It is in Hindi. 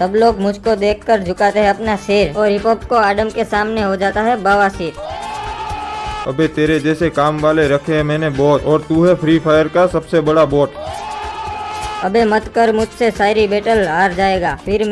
सब लोग मुझको देखकर झुकाते हैं अपना सिर और हिप हॉप को आडम के सामने हो जाता है बवासीर अबे तेरे जैसे काम वाले रखे हैं मैंने बहुत और तू है फ्री फायर का सबसे बड़ा बोट अबे मत कर मुझसे शायरी बैटल हार जाएगा फिर